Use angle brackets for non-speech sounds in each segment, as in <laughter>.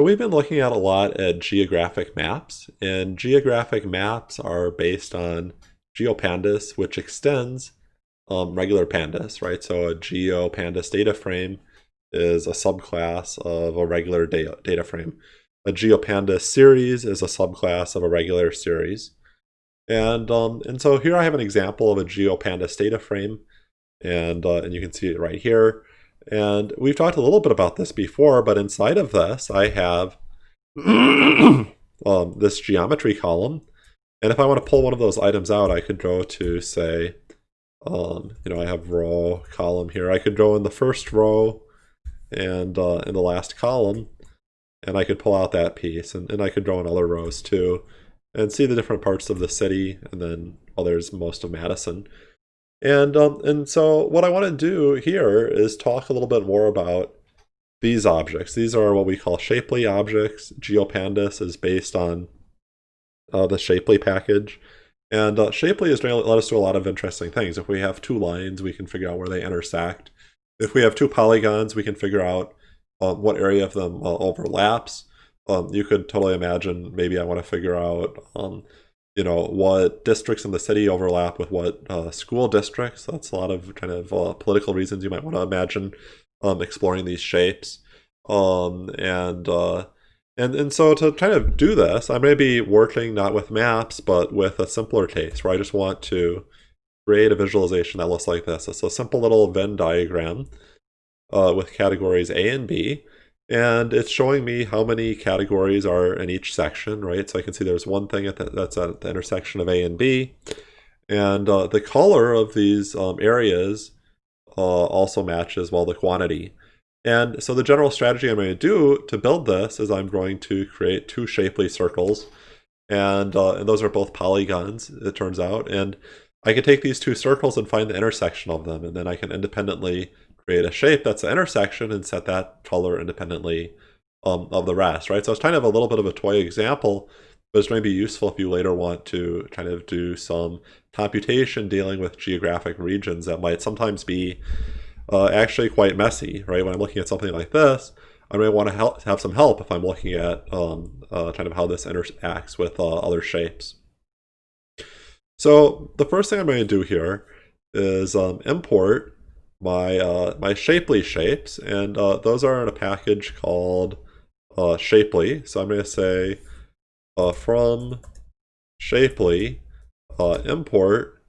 So we've been looking at a lot at geographic maps, and geographic maps are based on GeoPandas, which extends um, regular pandas, right? So a GeoPandas data frame is a subclass of a regular data, data frame. A GeoPandas series is a subclass of a regular series. And, um, and so here I have an example of a GeoPandas data frame, and, uh, and you can see it right here. And we've talked a little bit about this before, but inside of this, I have <coughs> um, this geometry column. And if I want to pull one of those items out, I could go to, say, um, you know, I have row, column here. I could go in the first row and uh, in the last column, and I could pull out that piece. And, and I could draw in other rows too, and see the different parts of the city, and then, well, there's most of Madison. And, um, and so what I want to do here is talk a little bit more about these objects. These are what we call Shapely objects. GeoPandas is based on uh, the Shapely package. And uh, Shapely to let us do a lot of interesting things. If we have two lines, we can figure out where they intersect. If we have two polygons, we can figure out um, what area of them uh, overlaps. Um, you could totally imagine maybe I want to figure out um, you know, what districts in the city overlap with what uh, school districts. That's a lot of kind of uh, political reasons you might want to imagine um, exploring these shapes. Um, and, uh, and, and so to kind of do this, going to be working not with maps, but with a simpler case where I just want to create a visualization that looks like this. It's a simple little Venn diagram uh, with categories A and B. And it's showing me how many categories are in each section, right? So I can see there's one thing at the, that's at the intersection of A and B. And uh, the color of these um, areas uh, also matches, well, the quantity. And so the general strategy I'm going to do to build this is I'm going to create two shapely circles. And, uh, and those are both polygons, it turns out. And I can take these two circles and find the intersection of them. And then I can independently create a shape that's an intersection and set that color independently um, of the rest, right? So it's kind of a little bit of a toy example, but it's going to be useful if you later want to kind of do some computation dealing with geographic regions that might sometimes be uh, actually quite messy, right? When I'm looking at something like this, I may want to help, have some help if I'm looking at um, uh, kind of how this interacts with uh, other shapes. So the first thing I'm going to do here is um, import my uh, my Shapely shapes, and uh, those are in a package called uh, Shapely. So I'm going to say uh, from Shapely uh, import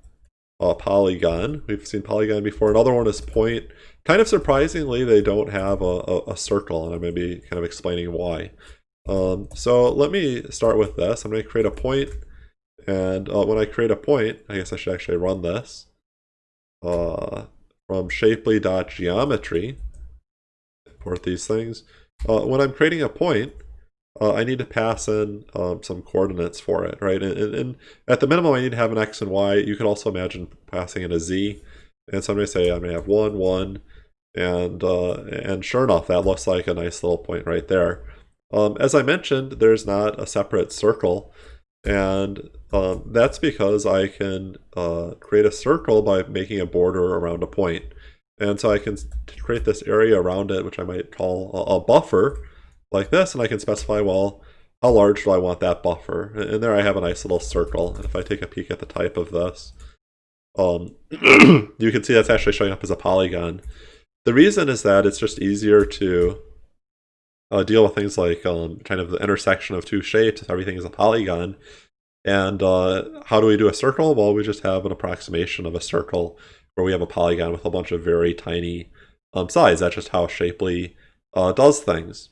uh, Polygon. We've seen Polygon before. Another one is Point. Kind of surprisingly, they don't have a, a, a circle, and I'm going to be kind of explaining why. Um, so let me start with this. I'm going to create a point, and when I create a point, I guess I should actually run this. From shapely.geometry, import these things. Uh, when I'm creating a point, uh, I need to pass in um, some coordinates for it, right? And, and, and, at the minimum, I need to have an x and y. You could also imagine passing in a z. And so I'm going to say I'm going to have 1, 1, and, uh, and sure enough, that looks like a nice little point right there. Um, as I mentioned, there's not a separate circle, and um, that's because I can uh, create a circle by making a border around a point. And so I can create this area around it, which I might call a, a buffer, like this, and I can specify, well, how large do I want that buffer? And there I have a nice little circle. And if I take a peek at the type of this, um, <clears throat> you can see that's actually showing up as a polygon. The reason is that it's just easier to uh, deal with things like um, kind of the intersection of two shapes if everything is a polygon. And uh, how do we do a circle? Well, we just have an approximation of a circle where we have a polygon with a bunch of very tiny um, sides. That's just how Shapely uh, does things.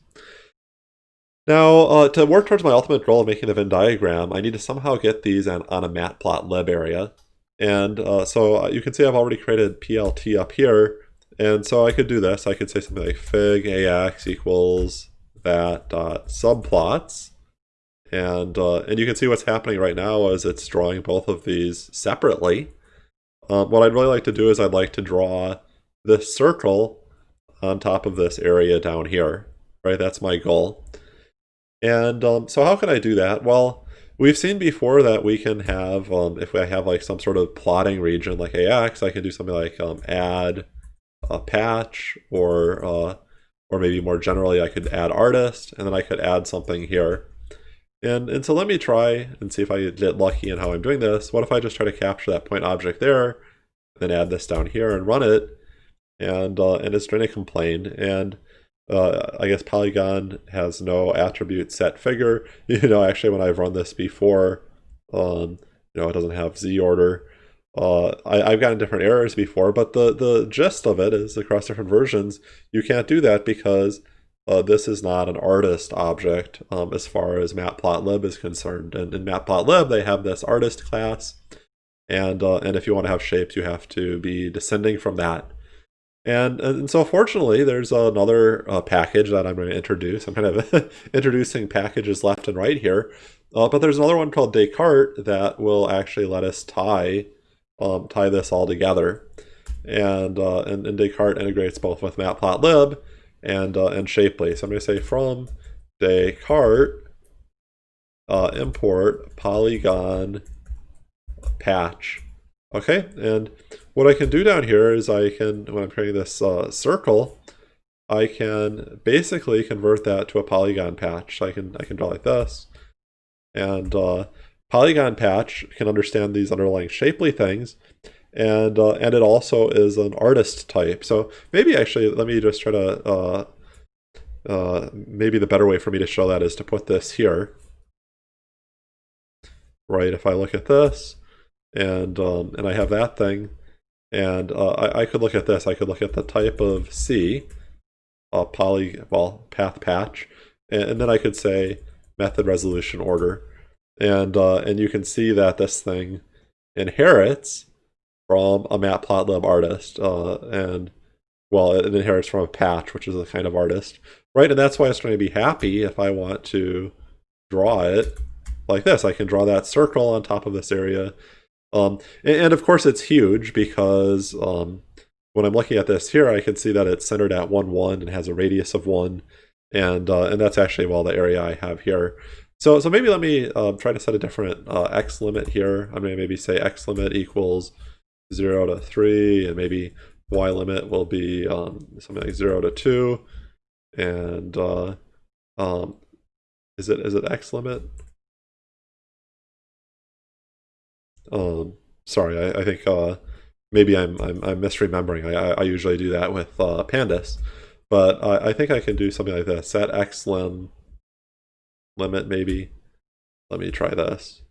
Now, uh, to work towards my ultimate goal of making the Venn diagram, I need to somehow get these on, on a matplotlib area. And uh, so uh, you can see I've already created PLT up here. And so I could do this. I could say something like fig ax equals that dot subplots. And, uh, and you can see what's happening right now is it's drawing both of these separately. Um, what I'd really like to do is I'd like to draw this circle on top of this area down here, right? That's my goal. And um, so how can I do that? Well, we've seen before that we can have, um, if I have like some sort of plotting region like AX, I can do something like um, add a patch or uh, or maybe more generally, I could add artist, and then I could add something here. And, and so let me try and see if I get lucky in how I'm doing this. What if I just try to capture that point object there, then add this down here and run it, and, uh, and it's going to complain. And uh, I guess Polygon has no attribute set figure. <laughs> You know, actually, when I've run this before, um, you know, it doesn't have z order. Uh, I, have gotten different errors before, but the, the gist of it is across different versions, you can't do that because uh, this is not an artist object um, as far as matplotlib is concerned. And in matplotlib, they have this artist class. And, uh, and if you want to have shapes, you have to be descending from that. And, and so fortunately, there's another uh, package that I'm going to introduce. I'm kind of <laughs> introducing packages left and right here. Uh, but there's another one called Descartes that will actually let us tie um, tie this all together. And, uh, and, and, Descartes integrates both with Matplotlib and, uh, and Shapely. So I'm going to say from Descartes uh, import polygon patch. Okay, and what I can do down here is I can, when I'm creating this uh, circle, I can basically convert that to a polygon patch. So I can I can draw like this, and uh, polygon patch can understand these underlying shapely things, and uh, and it also is an artist type. So maybe actually, let me just try to. Uh, uh, maybe the better way for me to show that is to put this here. Right, if I look at this, and um, and I have that thing, and uh, I, I could look at this. I could look at the type of C, uh, poly, well, path patch, and, and then I could say method resolution order, and uh, and you can see that this thing inherits from a matplotlib artist, uh, and well, it inherits from a patch, which is a kind of artist, right? And that's why it's going to be happy if I want to draw it like this. I can draw that circle on top of this area um, and, and, of course it's huge because um, when I'm looking at this here, I can see that it's centered at 1, 1 and has a radius of 1. And, uh, and that's actually, well, the area I have here. So, so maybe let me uh, try to set a different uh, x limit here. I'm going to maybe say x limit equals 0 to 3, and maybe y limit will be um, something like 0 to 2. And uh, um, is it is it x limit? Um, sorry, I, I think uh, maybe I'm, I'm, I'm misremembering. I, I, usually do that with uh, pandas, but I, I think I can do something like this. Set x lim limit maybe. Let me try this.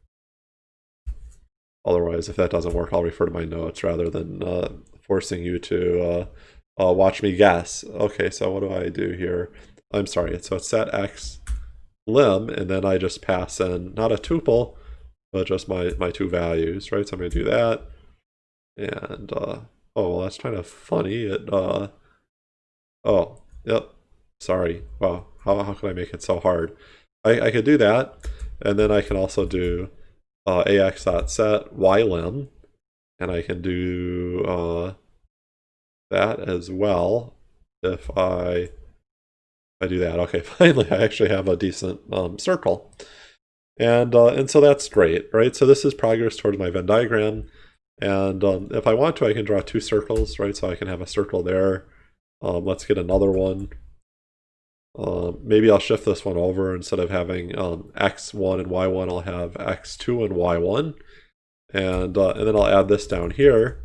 Otherwise, if that doesn't work, I'll refer to my notes rather than uh, forcing you to uh, uh, watch me guess. Okay, so what do I do here? I'm sorry, so it's set x lim, and then I just pass in, not a tuple, but just my, my two values, right? So I'm going to do that. And, uh, oh, well, that's kind of funny. It, uh, oh, yep, sorry. Wow, how, how can I make it so hard? I, I could do that, and then I can also do uh, ax.set ylim, and I can do uh, that as well if I, I do that. Okay, <laughs> finally, I actually have a decent um, circle. And, uh, and so that's great, right? So this is progress towards my Venn diagram. And um, if I want to, I can draw two circles, right? So I can have a circle there. Um, let's get another one. Um, maybe I'll shift this one over instead of having um, x1 and y1, I'll have x2 and y1. And, uh, and then I'll add this down here.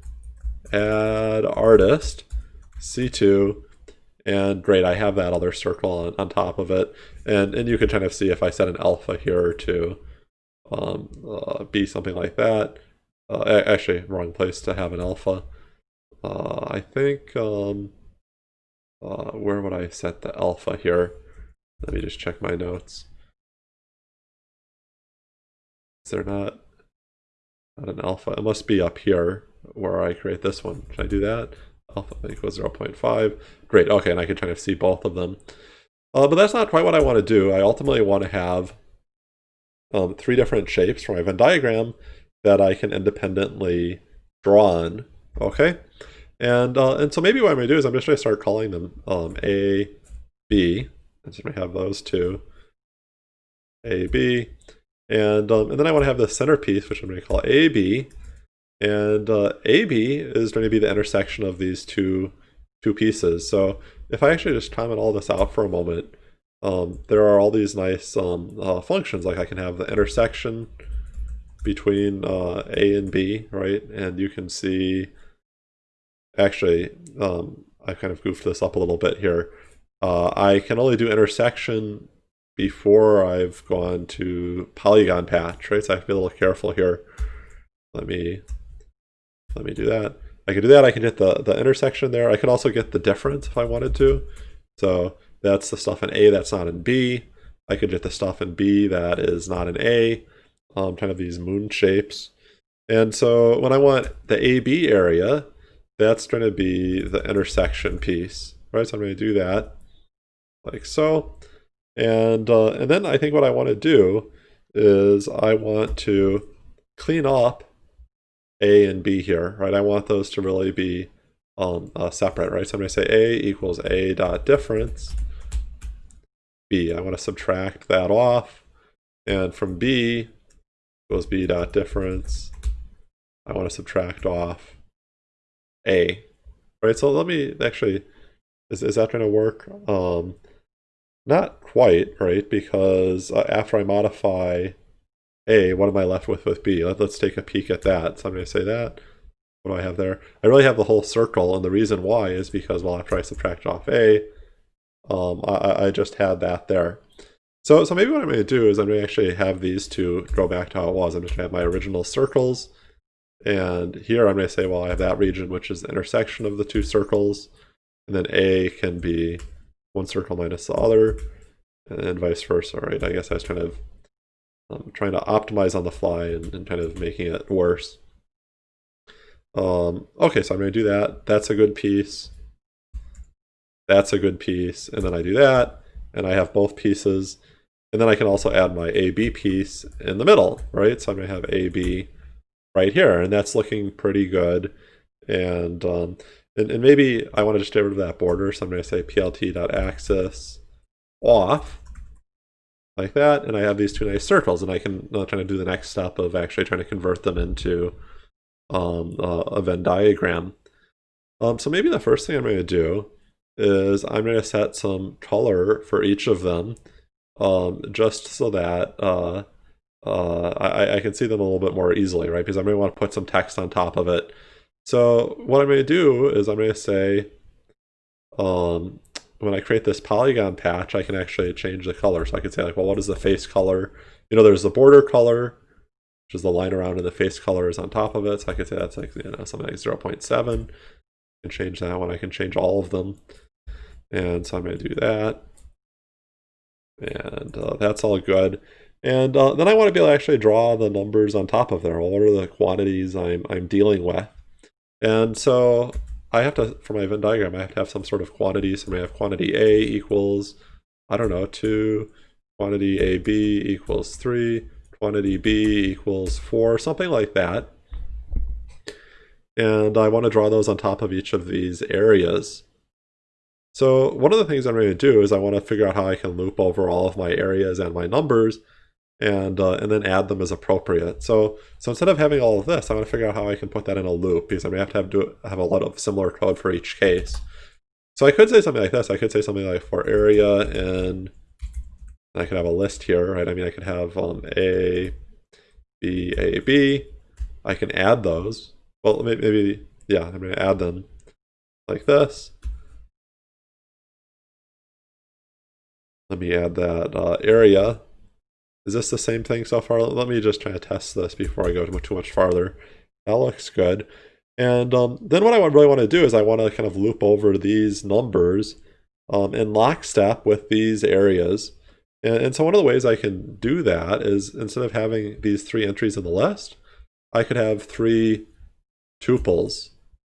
Add artist, C2, and great, I have that other circle on, on top of it. And, and you can kind of see if I set an alpha here to um, uh, be something like that. Uh, actually, wrong place to have an alpha. Uh, I think, um, uh, where would I set the alpha here? Let me just check my notes. Is there not, not an alpha? It must be up here where I create this one. Can I do that? alpha equals 0.5. Great, okay, and I can kind of see both of them. Uh, but that's not quite what I want to do. I ultimately want to have um, three different shapes for my Venn diagram that I can independently draw on, okay? And, uh, and so maybe what I'm going to do is I'm just going to start calling them um, A, B, so we have those two, A, B, and, um, and then I want to have the centerpiece, which I'm going to call AB, and uh, AB is going to be the intersection of these two two pieces. So if I actually just comment all this out for a moment, um, there are all these nice um, uh, functions. Like I can have the intersection between uh, A and B, right? And you can see, actually, um, I kind of goofed this up a little bit here. Uh, I can only do intersection before I've gone to polygon patch, right? So I have to be a little careful here. Let me let me do that. I can do that. I can hit the, the intersection there. I could also get the difference if I wanted to. So that's the stuff in A that's not in B. I could get the stuff in B that is not in A, um, kind of these moon shapes. And so when I want the AB area, that's going to be the intersection piece, right? So I'm going to do that like so. And, uh, and then I think what I want to do is I want to clean up A and B here, right? I want those to really be um, uh, separate, right? So I'm going to say A equals A dot difference B. I want to subtract that off. And from B equals B dot difference, I want to subtract off A. Right, so let me actually, is, is that going to work? Um, not quite, right? Because uh, after I modify A, what am I left with with B? Let, us take a peek at that. So I'm going to say that. What do I have there? I really have the whole circle, and the reason why is because, well, after I subtract off A, um, I, I just had that there. So, so maybe what I'm going to do is I'm going to actually have these two go back to how it was. I'm just going to have my original circles. And here I'm going to say, well, I have that region, which is the intersection of the two circles. And then A can be one circle minus the other, and vice versa, right? I guess I was kind of um, trying to optimize on the fly and, and kind of making it worse. Um, okay, so I'm going to do that. That's a good piece. That's a good piece. And then I do that, and I have both pieces. And then I can also add my AB piece in the middle, right? So I'm going to have AB right here, and that's looking pretty good. And um, and, and maybe I want to just get rid of that border, so I'm going to say plt.axis off, like that, and I have these two nice circles, and I can uh, try to do the next step of actually trying to convert them into um, uh, a Venn diagram. Um, so maybe the first thing I'm going to do is I'm going to set some color for each of them, um, just so that uh, uh, I, I can see them a little bit more easily, right? Because going to want to put some text on top of it so what I'm going to do is I'm going to say, um, when I create this polygon patch, I can actually change the color. So I can say like, well, what is the face color? You know, there's the border color, which is the line around and the face color is on top of it. So I could say that's like, you know, something like 0 0.7 and change that one. I can change all of them. And so I'm going to do that. And uh, that's all good. And uh, then I want to be able to actually draw the numbers on top of there. What are the quantities I'm, I'm dealing with? And so I have to, for my Venn diagram, I have to have some sort of quantity. So I have quantity A equals, I don't know, 2, quantity AB equals 3, quantity B equals 4, something like that. And I want to draw those on top of each of these areas. So one of the things I'm going to do is I want to figure out how I can loop over all of my areas and my numbers and uh, and then add them as appropriate. So so instead of having all of this, I want to figure out how I can put that in a loop because I'm gonna have to have do have a lot of similar code for each case. So I could say something like this. I could say something like for area and I could have a list here, right? I mean, I could have um, A, B, A, B. I can add those. Well, maybe, yeah, I'm going to add them like this. Let me add that uh, area is this the same thing so far? Let me just try to test this before I go too much farther. That looks good. And um, then what I really want to do is I want to kind of loop over these numbers um, in lockstep with these areas. And, and so one of the ways I can do that is instead of having these three entries in the list, I could have three tuples.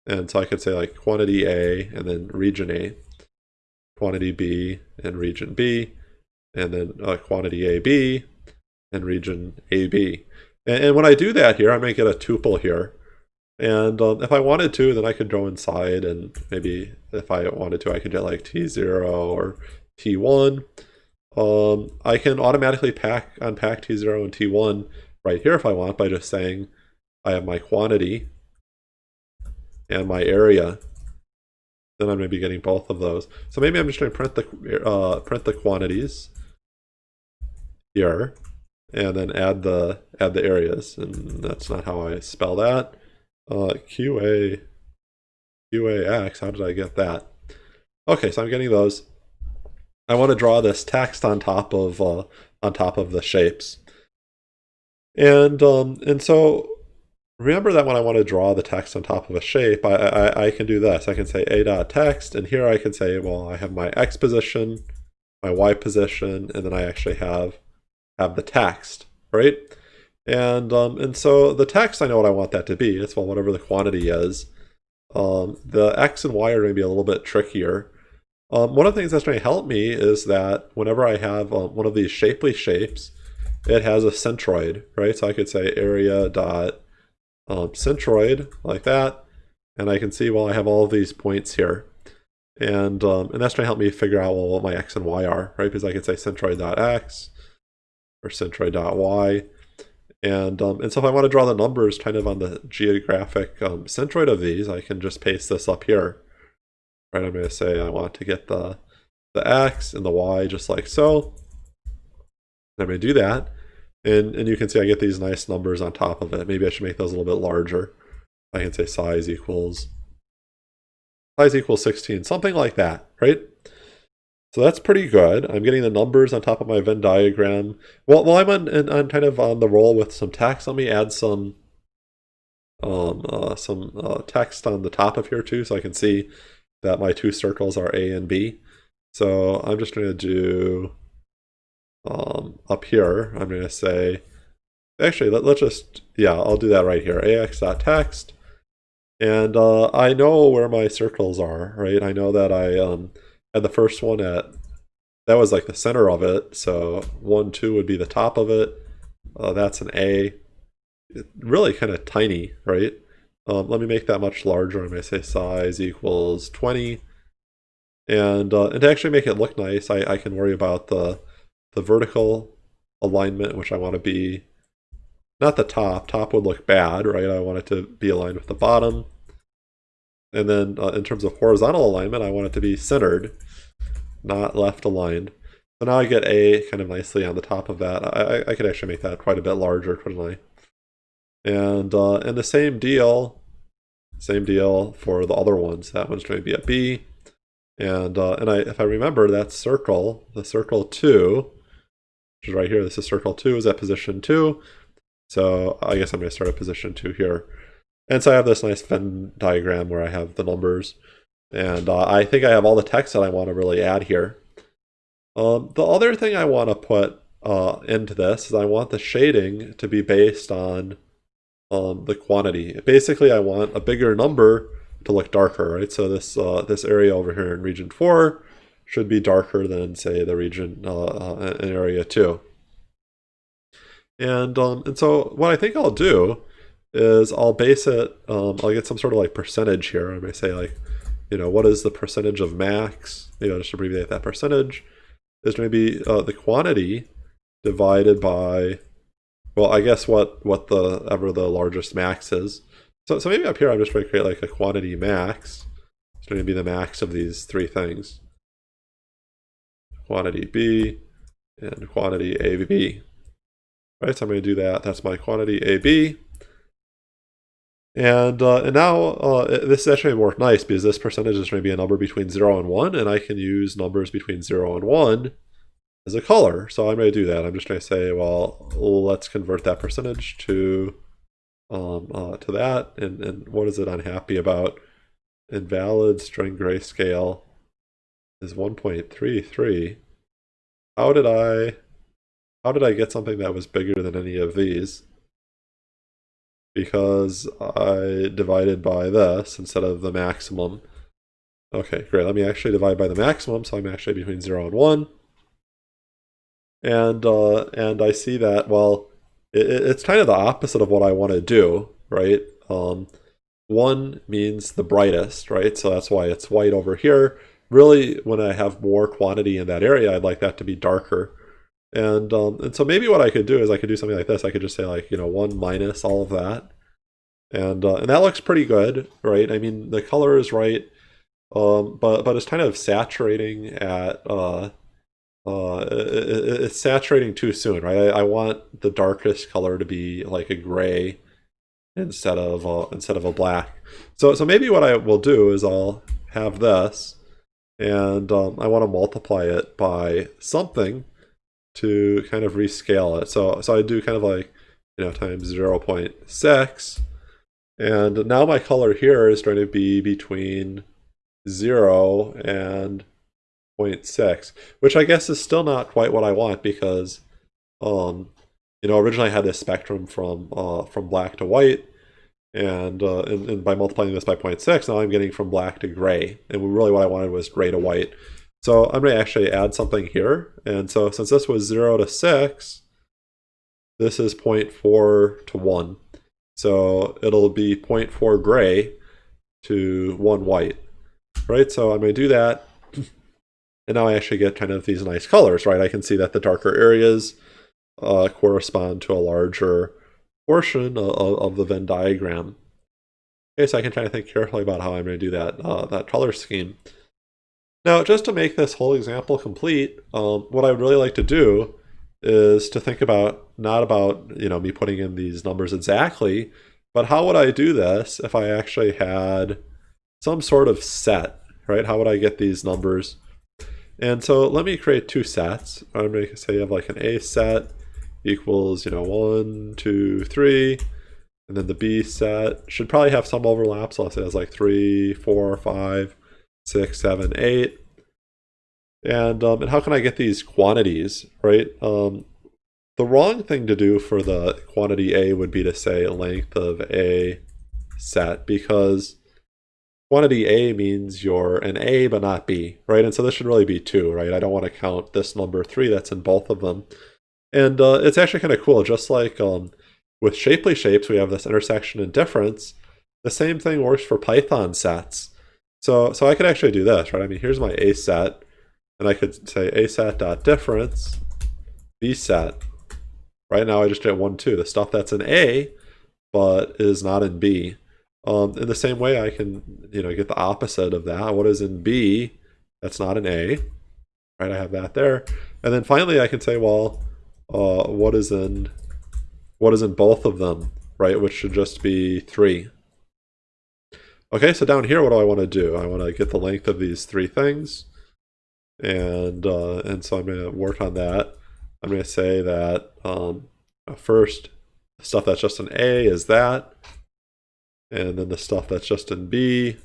And so I could say like quantity A and then region A, quantity B and region B, and then uh, quantity AB and region AB. And, and when I do that here, I might get a tuple here. And um, if I wanted to, then I could go inside and maybe if I wanted to, I could get like T0 or T1. Um, I can automatically pack unpack T0 and T1 right here if I want by just saying I have my quantity and my area. then I'm going to be getting both of those. So maybe I'm just going to print the uh, print the quantities here, and then add the add the areas. And that's not how I spell that. Uh, QA QAX. How did I get that? Okay, so I'm getting those. I want to draw this text on top of uh, on top of the shapes. And um, and so remember that when I want to draw the text on top of a shape, I, I, I can do this. I can say a dot text, and here I can say, well, I have my x position, my y position, and then I actually have have the text, right? And um, and so the text, I know what I want that to be. It's well, whatever the quantity is. Um, the x and y are going to be a little bit trickier. Um, one of the things that's going to help me is that whenever I have um, one of these shapely shapes, it has a centroid, right? So I could say area dot um, centroid like that, and I can see, well, I have all these points here. And, um, and that's going to help me figure out, well, what my x and y are, right? Because I could say centroid.x or centroid.y. And, um, and so if I want to draw the numbers kind of on the geographic um, centroid of these, I can just paste this up here. Right, I'm going to say I want to get the, the x and the y just like so. And I'm going to do that. And, and you can see I get these nice numbers on top of it. Maybe I should make those a little bit larger. I can say size equals size equals 16, something like that, right? So that's pretty good. I'm getting the numbers on top of my Venn diagram. Well, while I'm on, on kind of on the roll with some text, let me add some um, uh, some uh, text on the top of here too, so I can see that my two circles are A and B. So I'm just going to do um, up here, I'm going to say, actually, let, us just, yeah, I'll do that right here, ax.text. And uh, I know where my circles are, right? I know that I um, had the first one at, that was like the center of it. So 1, 2 would be the top of it. Uh, that's an A. It, really kind of tiny, right? Um, let me make that much larger. Going to say size equals 20. And, uh, and to actually make it look nice, I, I can worry about the the vertical alignment, which I want to be not the top. Top would look bad, right? I want it to be aligned with the bottom. And then uh, in terms of horizontal alignment, I want it to be centered, not left aligned. So now I get A kind of nicely on the top of that. I, I could actually make that quite a bit larger, couldn't I? And, uh, and the same deal, same deal for the other ones. That one's going to be a B. And, uh, and I, if I remember, that circle, the circle 2, which is right here. This is circle 2 is at position 2. So I guess I'm going to start at position 2 here. And so I have this nice Venn diagram where I have the numbers. And uh, I think I have all the text that I want to really add here. Um, the other thing I want to put uh, into this is I want the shading to be based on um, the quantity. Basically, I want a bigger number to look darker, right? So this uh, this area over here in region 4 should be darker than, say, the region uh, uh, in area 2. And, um, and so what I think I'll do is I'll base it, um, I'll get some sort of like percentage here. I may say like, you know, what is the percentage of max? Maybe I'll just abbreviate that percentage. Is going to be uh, the quantity divided by, well, I guess what what the ever the largest max is. So, so maybe up here I'm just going to create like a quantity max. It's going to be the max of these three things quantity B, and quantity AB. Right, so I'm going to do that. That's my quantity AB. And, uh, and now uh, this is actually more nice because this percentage is going to be a number between 0 and 1, and I can use numbers between 0 and 1 as a color. So I'm going to do that. I'm just going to say, well, let's convert that percentage to um, uh, to that. And, and what is it unhappy about? Invalid string grayscale is 1.33. How did I how did I get something that was bigger than any of these? Because I divided by this instead of the maximum. Okay, great. Let me actually divide by the maximum, so I'm actually between 0 and 1. And, uh, and I see that, well, it, it's kind of the opposite of what I want to do, right? Um, 1 means the brightest, right? So that's why it's white over here really when I have more quantity in that area, I'd like that to be darker. And, um, and so maybe what I could do is I could do something like this. I could just say like, you know, 1 minus all of that. And, uh, and that looks pretty good, right? I mean, the color is right. um, but but it's kind of saturating at uh, uh, it, it's saturating too soon, right? I, I, want the darkest color to be like a gray instead of uh, instead of a black. So so maybe what I will do is I'll have this, and um, I want to multiply it by something to kind of rescale it. So so I do kind of like you know times 0 0.6, and now my color here is going to be between 0 and 0.6, which I guess is still not quite what I want because, um, you know, originally I had this spectrum from uh, from black to white, and, uh, and, and by multiplying this by 0.6, now I'm getting from black to gray, and really what I wanted was gray to white. So I'm going to actually add something here, and so since this was 0 to 6, this is 0.4 to 1. So it'll be 0.4 gray to 1 white, right? So I'm going to do that and now I actually get kind of these nice colors, right? I can see that the darker areas uh, correspond to a larger portion of, of, the Venn diagram. Okay, so I can try to think carefully about how I'm going to do that, uh, that color scheme. Now, just to make this whole example complete, um, what I would really like to do is to think about, not about, you know, me putting in these numbers exactly, but how would I do this if I actually had some sort of set, right? How would I get these numbers and so let me create two sets. I'm going to say you have like an A set equals, you know, one, two, three. And then the B set should probably have some overlap. So I'll say it's like three, four, five, six, seven, eight. And, um, and how can I get these quantities, right? Um, the wrong thing to do for the quantity A would be to say length of A set because quantity A means you're an A but not B, right? And so this should really be 2, right? I don't want to count this number 3 that's in both of them. And uh, it's actually kind of cool, just like um, with shapely shapes, we have this intersection and difference. The same thing works for Python sets. So, so I could actually do this, right? I mean, here's my A set, and I could say A set dot difference B set. Right now I just get 1, 2. The stuff that's in A, but is not in B. Um, in the same way, I can you know get the opposite of that. What is in B? That's not an A, right? I have that there, and then finally I can say, well, uh, what is in what is in both of them, right? Which should just be three. Okay, so down here, what do I want to do? I want to get the length of these three things, and uh, and so I'm going to work on that. I'm going to say that um, first stuff that's just an A is that, and then the stuff that's just in B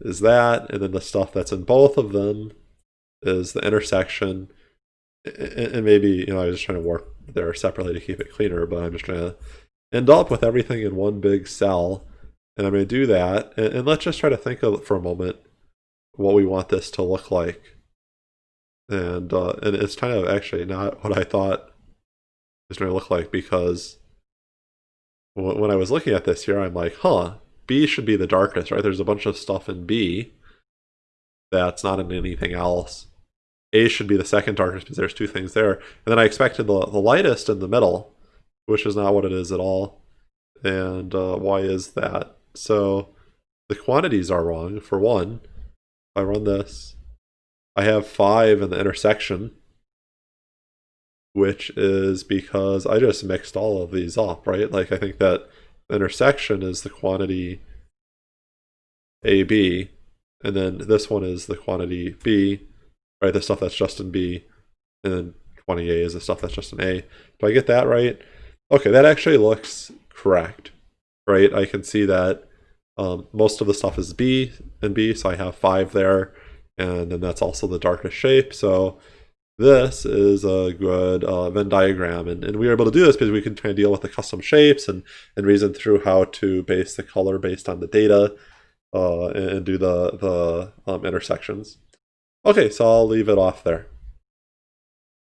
is that, and then the stuff that's in both of them is the intersection. And maybe, you know, I was just trying to work there separately to keep it cleaner, but I'm just trying to end up with everything in one big cell. And I'm going to do that. And, let's just try to think of for a moment what we want this to look like. And uh, and it's kind of actually not what I thought it was going to look like because when I was looking at this here, I'm like, huh, B should be the darkest, right? There's a bunch of stuff in B that's not in anything else. A should be the second darkest because there's two things there. And then I expected the, the lightest in the middle, which is not what it is at all. And uh, why is that? So the quantities are wrong. For one, if I run this, I have 5 in the intersection, which is because I just mixed all of these up, right? Like I think that intersection is the quantity AB, and then this one is the quantity B, right? The stuff that's just in B, and then 20A is the stuff that's just in A. Do I get that right? Okay, that actually looks correct, right? I can see that um, most of the stuff is B and B, so I have five there, and then that's also the darkest shape, so this is a good uh, Venn diagram. And, and we were able to do this because we can kind of deal with the custom shapes and, and reason through how to base the color based on the data uh, and, and, do the, the um, intersections. Okay, so I'll leave it off there.